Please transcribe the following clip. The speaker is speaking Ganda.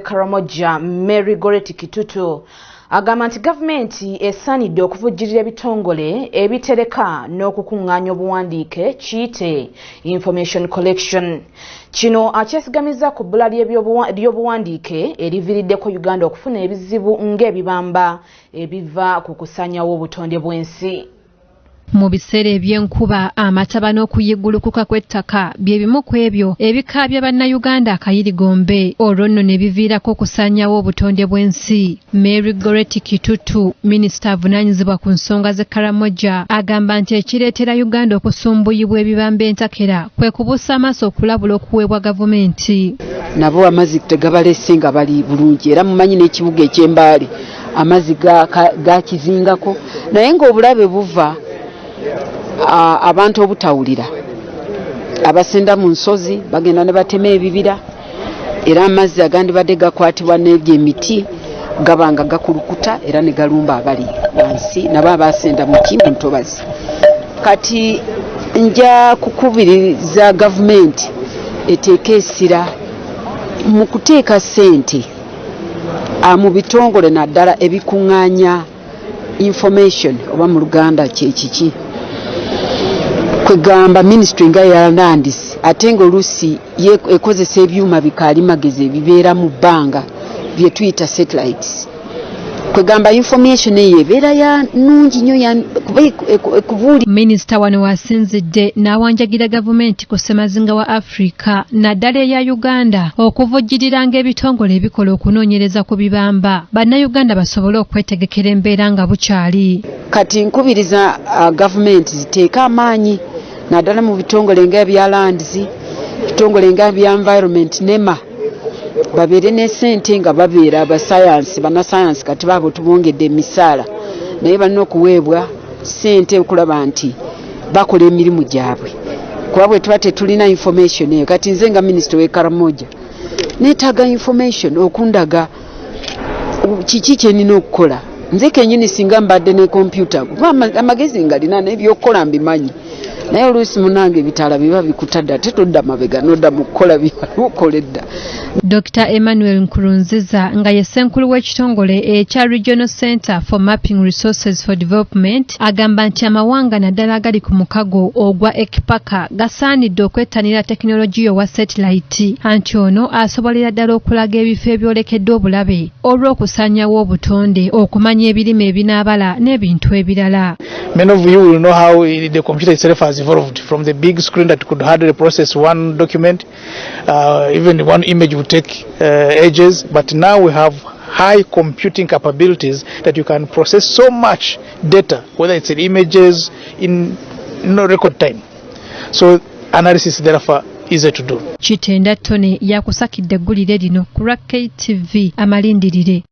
Karamoja Mary Goreti Kitutu agamba nti gavumenti esaanidde okuvujjirira ebitongole ebitereka n'okukuŋŋaanya obuwandiike kiyite information collection. Kino akyesigamiza ku bbula ly'obuwandiike eriviiriddeko uganda okufuna ebizibu ng'ebibamba ebiva ku kusaanyawo obutonde bw'ensi mu biseera eby'enkuba amataba n'okuyiggulukuka kw'ettaka bye bimu ku ebyo ebikaabya bannayuganda akayirigombe olwo nno ne biviirako okusaanyawo obutonde bw'ensi. Mary goreti kitutu minisita avunaanyizibwa ku nsonga z'e karamoja agamba nti ekireetera uganda okusumbuyibwa ebibamba entakera kwe kubuusa amaaso okulabula okuweebwa gavumenti. Nabo amazzi tegabalese nga bali bulungi era mumanyi n'ekibuga eky'embaale amazzi gakizingako naye ng'obulabe buva abantu obutawulira. Abasenda mu nsozi bagenda ne batema ebibira era amazzi agandibadde gakwatibwa n'ebyo emiti gaba nga gakulukuta era ne galumba abali wansi nabo abasenda muti mu ntobazi. Kati nja kukubiriza gavumenti eteeka essira mu kuteeka ssente mu bitongole naddala ebikuŋŋaanya information oba mu luganda kyekiki kwegamba ministry nga yalandis ate nga oluusi ekozesa ebyuma bikaali magezi ebibeera mu bbanga bye tuyita satellites. Kwegamba information eyo ebeera ya nungi nnyo ekubuuli minisita wano wasinzidde n'awanjagira gavumenti ku ssemazinga wa afirika naddala eya uganda okuvujjiriranga ebitongole ebikola okunoonyereza ku bibamba. Bannayuganda basobole okwetegekera embeera nga bukyali. Kati nkubiriza uh, gavumenti ziteeke amaanyi naddala mu bitongole nga ebya lands bitongole nga bya environment nema. Babeere ne sente nga babeera abasayansi bannasayansi kati baabo tubongedde emisaala. Naye balina okuweebwa sente okulaba nti bakola emirimu gyabwe. Kuba bwe tuba tetulina information eyo kati nze nga minisita w'ekaramoja neetaaga information okundaga kiki kyenina okukola. Nze kenyini singa mbadde ne kompyuta kuba amagezi ngalina n'ebyokukola mbimanyi naye oluusi munange ebitaala biba bikutadde ate todda mabega nodda mu kukola byalukola edda dr. Emmanuel nkurunziza nga ye ssenkulu w'ekitongole ekya regional center for mapping resources for development agamba nti amawanga naddala agali ku mukago ogwa ekipaka gasaanidde okwettanira tekinologiya owa satelite anti ono asobolera ddala okulaga ebifo ebyolekedde obulabe olw'okusaanyawo obutonde okumanya ebirime ebinaabala n'ebintu ebirala. Many of you will know how the computer itself has evolved from the big screen that could hardly process one document, uh, even one image would take uh, ages, but now we have high computing capabilities that you can process so much data, whether it's in images, in no record time. So analysis therefore easy to do. kitenda Tony yakusakidde eggulire lino ku lwa ktv amalindirire